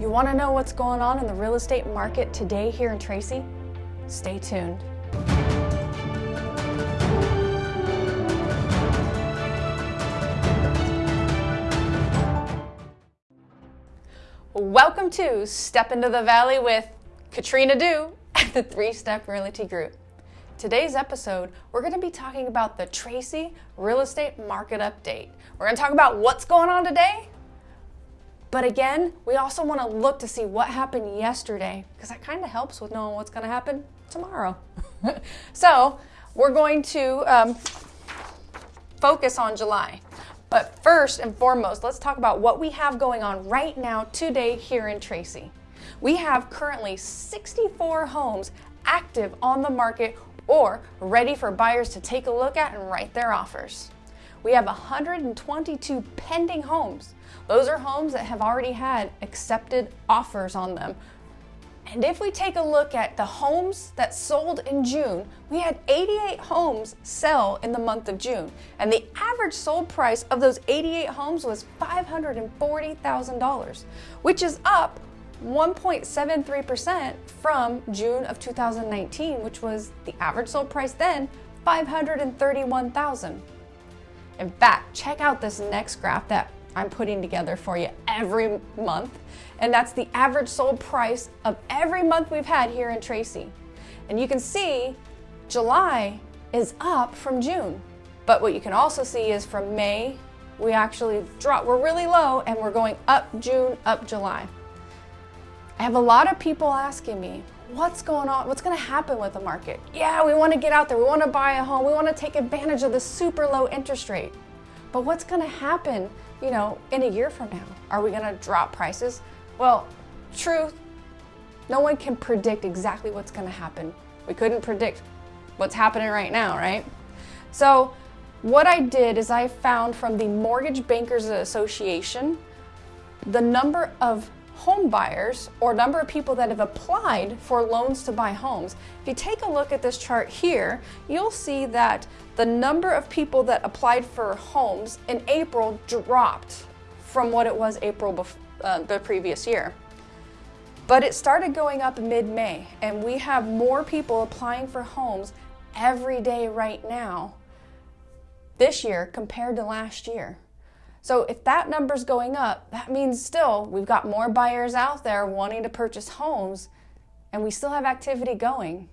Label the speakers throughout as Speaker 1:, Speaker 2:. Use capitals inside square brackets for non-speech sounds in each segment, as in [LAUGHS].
Speaker 1: You want to know what's going on in the real estate market today here in Tracy? Stay tuned. Welcome to Step into the Valley with Katrina Dew at the Three Step Realty Group. Today's episode, we're going to be talking about the Tracy Real Estate Market Update. We're going to talk about what's going on today, but again, we also want to look to see what happened yesterday because that kind of helps with knowing what's going to happen tomorrow. [LAUGHS] so, we're going to um, focus on July. But first and foremost, let's talk about what we have going on right now today here in Tracy. We have currently 64 homes active on the market or ready for buyers to take a look at and write their offers. We have 122 pending homes. Those are homes that have already had accepted offers on them and if we take a look at the homes that sold in June, we had 88 homes sell in the month of June. And the average sold price of those 88 homes was $540,000, which is up 1.73% from June of 2019, which was the average sold price then, 531,000. In fact, check out this next graph that I'm putting together for you every month and that's the average sold price of every month we've had here in Tracy. And you can see July is up from June. But what you can also see is from May, we actually drop, we're really low and we're going up June, up July. I have a lot of people asking me, what's going on? What's going to happen with the market? Yeah, we want to get out there. We want to buy a home. We want to take advantage of the super low interest rate. But what's going to happen, you know, in a year from now? Are we going to drop prices? Well, truth, no one can predict exactly what's going to happen. We couldn't predict what's happening right now, right? So, what I did is I found from the Mortgage Bankers Association the number of home buyers or number of people that have applied for loans to buy homes. If you take a look at this chart here, you'll see that the number of people that applied for homes in April dropped from what it was April uh, the previous year. But it started going up mid-May and we have more people applying for homes every day right now this year compared to last year. So if that number's going up, that means still we've got more buyers out there wanting to purchase homes and we still have activity going.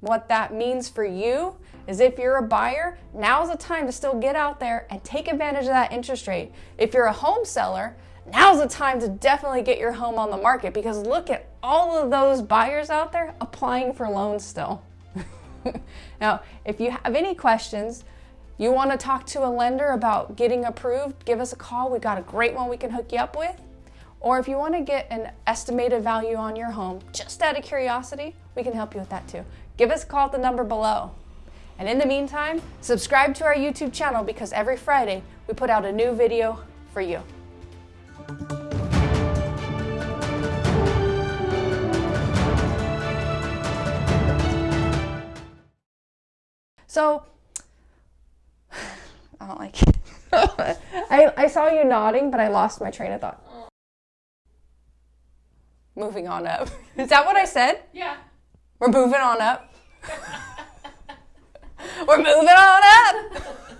Speaker 1: What that means for you is if you're a buyer, now's the time to still get out there and take advantage of that interest rate. If you're a home seller, now's the time to definitely get your home on the market because look at all of those buyers out there applying for loans still. [LAUGHS] now, if you have any questions, you want to talk to a lender about getting approved, give us a call. We got a great one we can hook you up with. Or if you want to get an estimated value on your home, just out of curiosity, we can help you with that too. Give us a call at the number below. And in the meantime, subscribe to our YouTube channel because every Friday we put out a new video for you. So, I don't like it. [LAUGHS] I, I saw you nodding, but I lost my train of thought. Moving on up. [LAUGHS] Is that what I said?
Speaker 2: Yeah.
Speaker 1: We're moving on up. [LAUGHS] We're moving on up.